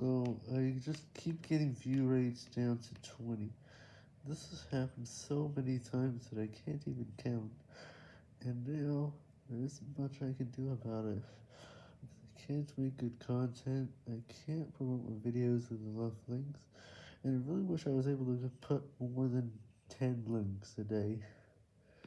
So, I just keep getting view rates down to 20. This has happened so many times that I can't even count. And now, there isn't much I can do about it. I can't make good content, I can't promote my videos with enough links, and I really wish I was able to put more than 10 links a day.